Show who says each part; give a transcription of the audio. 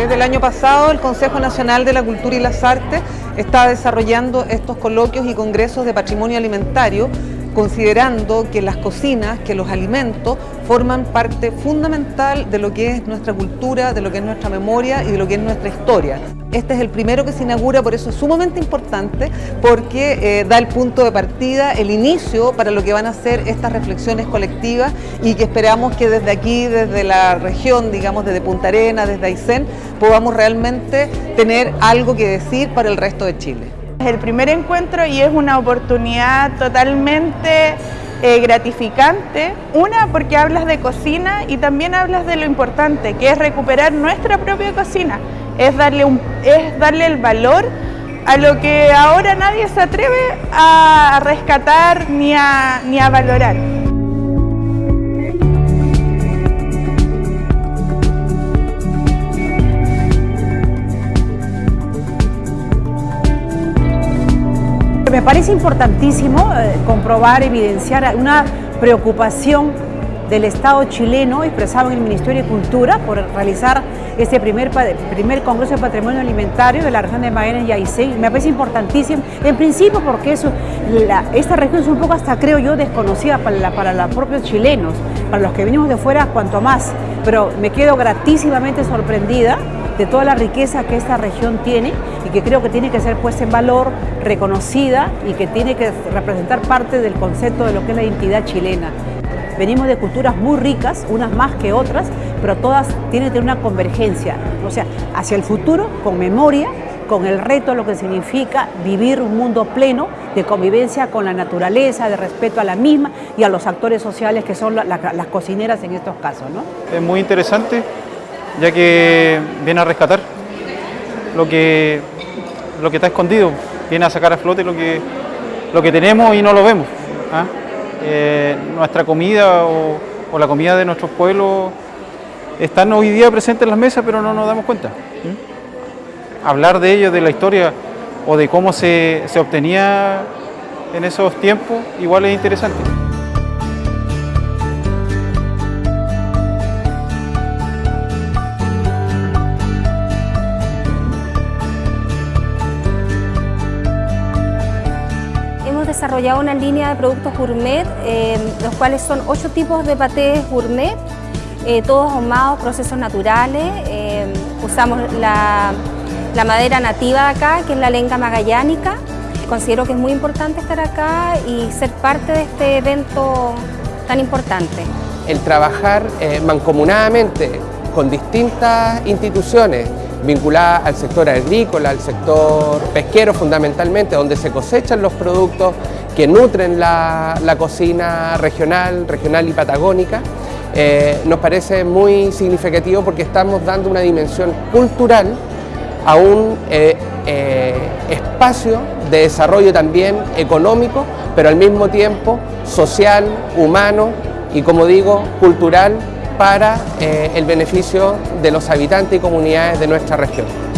Speaker 1: Desde el año pasado, el Consejo Nacional de la Cultura y las Artes está desarrollando estos coloquios y congresos de patrimonio alimentario considerando que las cocinas, que los alimentos forman parte fundamental de lo que es nuestra cultura, de lo que es nuestra memoria y de lo que es nuestra historia. Este es el primero que se inaugura, por eso es sumamente importante, porque eh, da el punto de partida, el inicio para lo que van a ser estas reflexiones colectivas y que esperamos que desde aquí, desde la región, digamos desde Punta Arenas, desde Aysén, podamos realmente tener algo que decir para el resto de Chile.
Speaker 2: Es el primer encuentro y es una oportunidad totalmente eh, gratificante. Una, porque hablas de cocina y también hablas de lo importante, que es recuperar nuestra propia cocina. Es darle, es darle el valor a lo que ahora nadie se atreve a rescatar ni a, ni a valorar.
Speaker 3: Me parece importantísimo eh, comprobar, evidenciar una preocupación del Estado chileno expresado en el Ministerio de Cultura por realizar este primer, primer Congreso de Patrimonio Alimentario de la región de Magallanes y Aysén. Me parece importantísimo, en principio porque eso, esta región es un poco hasta creo yo desconocida para, para los propios chilenos, para los que venimos de fuera cuanto más, pero me quedo gratísimamente sorprendida de toda la riqueza que esta región tiene y que creo que tiene que ser puesta en valor, reconocida y que tiene que representar parte del concepto de lo que es la identidad chilena. Venimos de culturas muy ricas, unas más que otras, pero todas tienen que tener una convergencia, o sea, hacia el futuro, con memoria, con el reto de lo que significa vivir un mundo pleno de convivencia con la naturaleza, de respeto a la misma y a los actores sociales que son las cocineras en estos casos. ¿no?
Speaker 4: Es muy interesante ya que viene a rescatar lo que, lo que está escondido, viene a sacar a flote lo que, lo que tenemos y no lo vemos. ¿ah? Eh, nuestra comida o, la comida de nuestros pueblos están hoy día presentes en las mesas, pero no nos damos cuenta. Hablar de ello, de la historia o de cómo se, se obtenía en esos tiempos, igual es interesante.
Speaker 5: Desarrollado una línea de productos gourmet, eh, los cuales son ocho tipos de patés gourmet, eh, todos ahumados, procesos naturales. Eh, usamos la, madera nativa de acá, que es la lenga magallánica. Considero que es muy importante estar acá y ser parte de este evento tan importante.
Speaker 6: El trabajar mancomunadamente con distintas instituciones vinculada al sector agrícola, al sector pesquero fundamentalmente, donde se cosechan los productos que nutren la, cocina regional, regional y patagónica, eh, nos parece muy significativo porque estamos dando una dimensión cultural a un eh, eh, espacio de desarrollo también económico, pero al mismo tiempo social, humano y como digo, cultural para eh, el beneficio de los habitantes y comunidades de nuestra región.